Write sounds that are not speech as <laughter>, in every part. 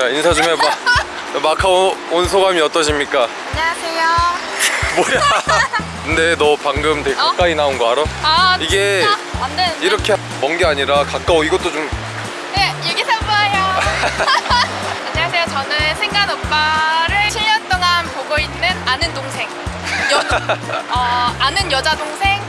자 인사 좀 해봐. 마카오 온 소감이 어떠십니까? 안녕하세요. 뭐야? 근데 너 방금 되게 어? 가까이 나온 거 알아? 아 이게 이렇게 먼 게 아니라 가까워. 이것도 좀 네 여기서 봐요. <laughs> 안녕하세요. 저는 생간 오빠를 7년 동안 보고 있는 아는 동생. 여, <laughs> 어, 아는 여자 동생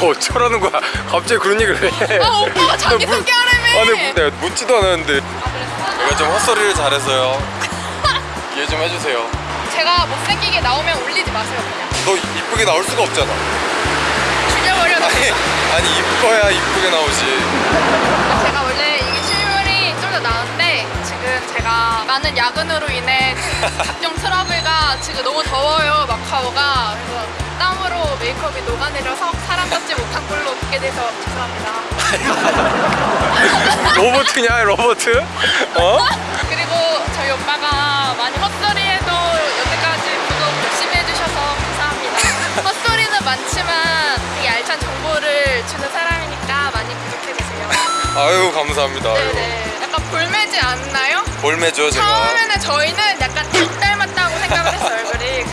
뭐 어쩌라는 거야? 갑자기 그런 얘기를 해. 아 오빠가 자기 물- 소개하라며 아니 뭐 내가 묻지도 않았는데. 아? 내가 좀 헛소리를 잘해서요. <laughs> 이해 좀 해주세요. 제가 못생기게 나오면 올리지 마세요 그냥. 너 이쁘게 나올 수가 없잖아. 죽여버려 아니 아니 이뻐야 이쁘게 나오지. 제가 원래 이게 실물이 좀 더 나은데 지금 제가 많은 야근으로 인해 각종 트러블과 지금 너무 더워요 마카오가. 그래서 땀으로 메이크업이 녹아내려서 같지 못한 꼴로 보게 돼서 죄송합니다 <laughs> 로버트냐 로버트? 어? 그리고 저희 오빠가 많이 헛소리해도 여태까지 구독 열심히 해주셔서 감사합니다 <laughs> 헛소리는 많지만 이 알찬 정보를 주는 사람이니까 많이 구독해주세요 아유 감사합니다. 네네 약간 볼매지 않나요? 볼매죠 제가 처음에는 저희는 약간 닭 닮았다고 생각을 했어요 얼굴이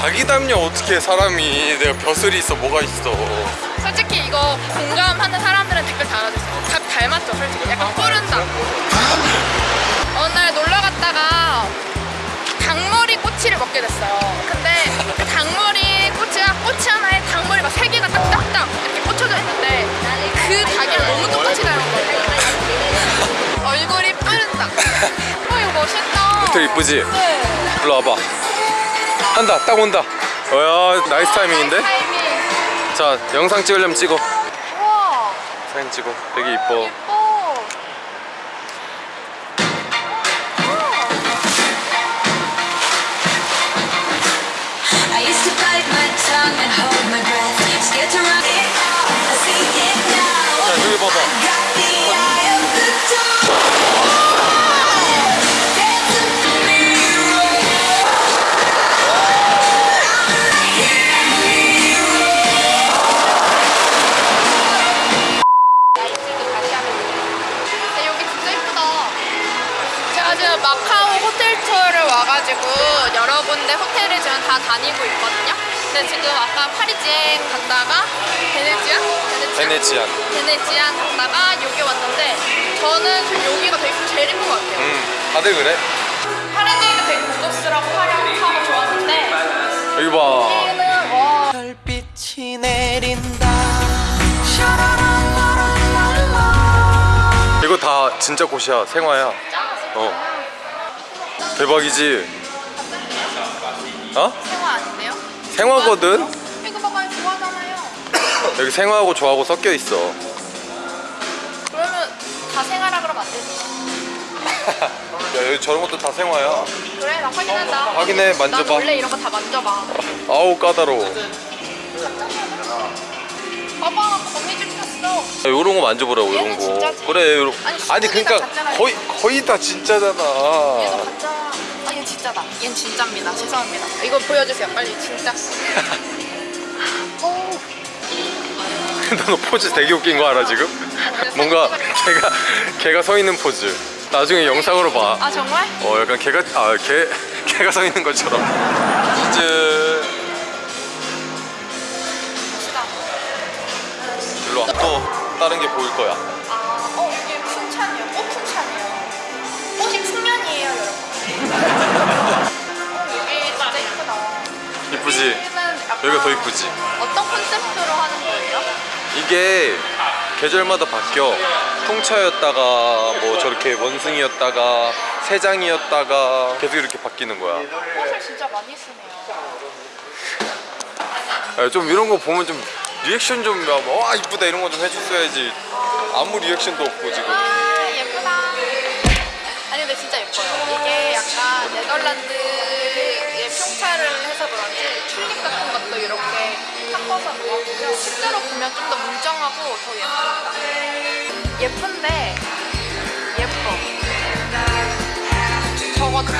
닭이 닮냐 어떻게 사람이 내가 벼슬이 있어 뭐가 있어. 솔직히 이거 공감하는 사람들은 댓글 달아주세요 닭 닮았죠 솔직히. 약간 뿌른다. 어느 날 놀러 갔다가 닭머리 꼬치를 먹게 됐어요. 근데 그 닭머리 꼬치가 꼬치 하나에 닭머리 막 세 개가 딱딱딱 이렇게 꽂혀져 있는데 그 닭이랑 너무 똑같이 닮은 거예요. 얼굴이 뿌른다. 어 이거 멋있다. 되게 이쁘지? 네. 일로 와봐 한다. 딱 온다. 어야 nice 타이밍인데? 타이밍. 자 영상 찍으려면 찍어. 우와. 사진 찍어. 되게 이뻐 지금 마카오 호텔 투어를 와가지고 여러 군데 호텔을 지금 다 다니고 있거든요. 근데 지금 아까 파리지엔 갔다가 베네치안? 베네치안? 베네치안 베네치안 갔다가 여기 왔는데 저는 지금 여기가 되게 제일 예쁜 것 같아요. 음 다들 그래? 파리지엔도 되게 고급스럽고 화려하고 좋았는데 여기 봐 별빛이 내린다 이거 다 진짜 곳이야 생화야 짱았 어. 어 대박이지 어? 생화 아닌데요? 생화거든? 이거 봐봐요 좋아하잖아요. <coughs> 여기 생화하고 조하고 섞여 있어 그러면 다 생하라 그러면 안 되지. <laughs> 야 여기 저런 것도 다 생화야 그래 나 확인한다. 확인해, 만져봐. 난 원래 이런 거 다 만져봐. 아우 까다로워 봐봐 거미줄 폈어. 요런 거 만져보라고 이런 거 진짜지. 그래 요런 아니, 아니 그러니까 다 같잖아요. 거의 거의 다 진짜잖아 얘도 가짜. 아 얘는 진짜다. 얘는 진짜입니다. 죄송합니다. 이거 보여주세요 빨리 진짜. 오. <laughs> 너 포즈 되게 웃긴 거 알아 지금? 뭔가 <laughs> 걔가 걔가 서 있는 포즈 나중에 영상으로 봐아 정말? 어 약간 걔가 아걔 <laughs> 걔가 서 있는 것처럼 치즈 또 다른 게 보일 거야 아, 어 이게 풍찬이에요. 꽃 풍찬이에요. 꽃이 풍년이에요 여러분. <laughs> 어 여기 진짜 예쁘다. 이쁘지? 여기는 약간 여기가 더 이쁘지? 어떤 컨셉트로 하는 거예요? 이게 계절마다 바뀌어 통차였다가 뭐 저렇게 원숭이였다가 새장이었다가 계속 이렇게 바뀌는 거야 꽃을 진짜 많이 쓰네요. 야, 좀 이런 거 보면 좀 리액션 좀와 이쁘다 이런 거 좀 해줬어야지 아무 리액션도 없고 지금 아 예쁘다. 아니 근데 진짜 예뻐요. 이게 약간 네덜란드의 평차를 해서 그런지 튤립 같은 것도 이렇게 섞어서 놓았고요. 실제로 보면 좀더 뭉정하고 더 예쁩니다. 예쁜데 예뻐. 저거 다